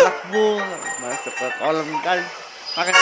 anak gua masuk ke kolam kan. Pakai.